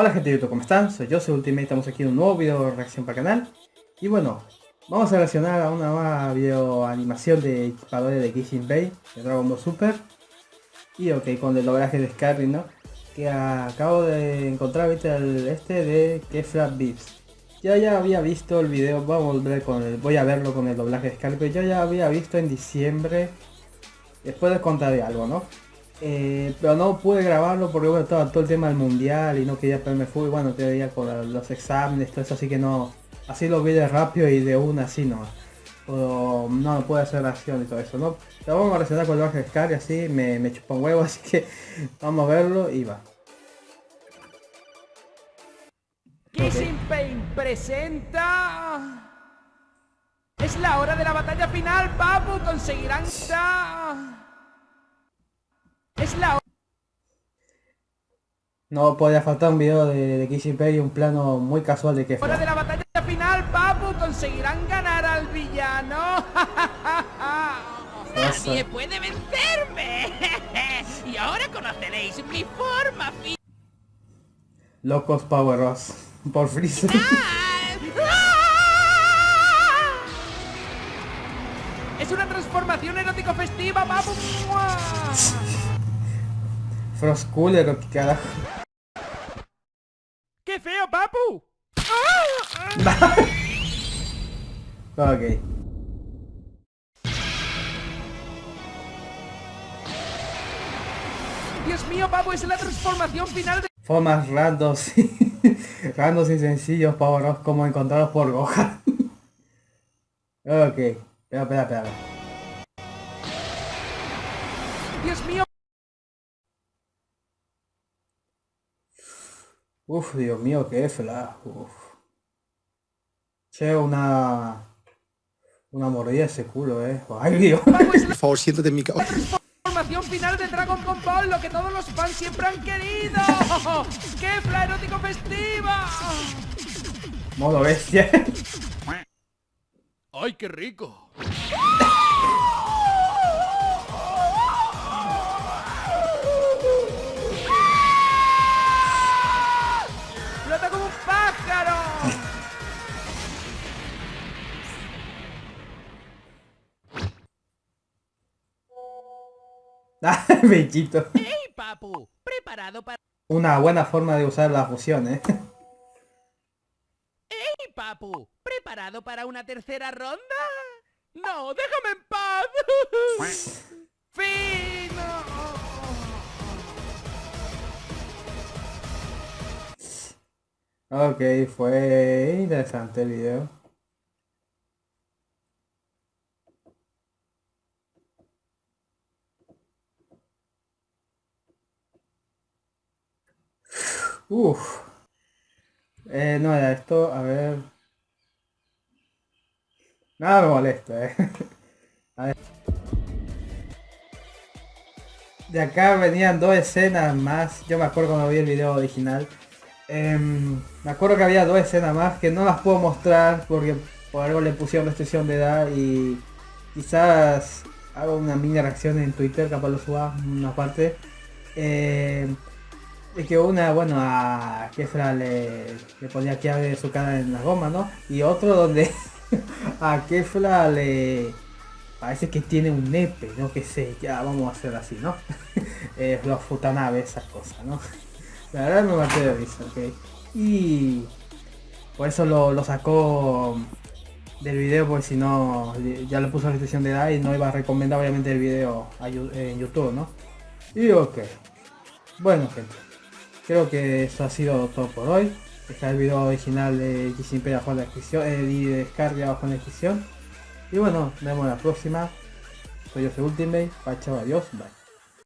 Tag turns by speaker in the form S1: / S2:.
S1: Hola gente de YouTube, ¿cómo están? Soy yo, soy Ultimate, estamos aquí en un nuevo video de reacción para el canal. Y bueno, vamos a reaccionar a una nueva video animación de equipadores de Kissing Bay, de Dragon Ball Super. Y ok, con el doblaje de Scarry, ¿no? Que acabo de encontrar ahorita el este de Kefla Beats. Ya ya había visto el video, voy a volver con el, voy a verlo con el doblaje de Scarry, pero yo ya había visto en diciembre. Después les contaré algo, ¿no? Eh, pero no pude grabarlo porque bueno, estaba todo el tema del mundial y no quería perderme fútbol, bueno, todavía con los exámenes, todo eso, así que no, así lo vi de rápido y de una así no. no, no puede hacer acción y todo eso, ¿no? Pero vamos a reaccionar con el de Scar y así me, me chupa un huevo, así que vamos a verlo y va.
S2: Kissing Pain presenta... Es la hora de la batalla final, Papu, conseguirán... Es la
S1: No podía faltar un video de, de Kissing y un plano muy casual de que
S2: hora de la batalla final, Papu, conseguirán ganar al villano.
S3: Nadie puede vencerme. y ahora conoceréis mi forma
S1: Locos Power por Freezer.
S2: Es una transformación erótico festiva, papu.
S1: Frost Cooler o qué carajo.
S2: ¡Qué feo, papu!
S1: ok.
S2: Dios mío, papu, es la transformación final de...
S1: Formas randos, randos y sencillos, pavoros como encontrados por Gohan. ok, espera, espera, espera.
S2: Dios mío,
S1: Uf, Dios mío, qué fla. Uf. Che, una... Una mordida ese culo, eh. Ay, Dios.
S4: Por favor, siéntate en mi
S2: casa. Transformación final de Dragon Ball, lo que todos los fans siempre han querido. ¡Qué fla erótico festiva!
S1: Modo bestia.
S2: ¡Ay, qué rico!
S1: Bellito.
S3: ¡Hey, papu! ¿Preparado para...?
S1: Una buena forma de usar la fusión, ¿eh?
S3: ¡Hey, papu! ¿Preparado para una tercera ronda? ¡No! ¡Déjame en paz!
S2: ¡Fino!
S1: Ok, fue interesante el video. Uf. Eh, no era esto, a ver. Nada me molesta, eh. A ver. De acá venían dos escenas más. Yo me acuerdo cuando vi el video original. Em, me acuerdo que había dos escenas más que no las puedo mostrar porque por algo le pusieron restricción de edad y quizás hago una mini reacción en Twitter, capaz lo suba una parte. Eh, que una, bueno, a Kefra le, le ponía que abre su cara en la goma, ¿no? Y otro donde a Kefla le parece que tiene un nepe, no que sé, ya vamos a hacer así, ¿no? eh, los futanabes, esas cosas, ¿no? La verdad me maté de risa, ok. Y por eso lo, lo sacó del video, porque si no, ya le puso la restricción de edad y no iba a recomendar obviamente el video en YouTube, ¿no? Y ok. Bueno gente, creo que eso ha sido todo por hoy. Dejar el video original de X abajo en la descripción, eh, descarga abajo en la descripción. Y bueno, nos vemos la próxima. Soy yo, Ultimate. Chao, adiós, bye.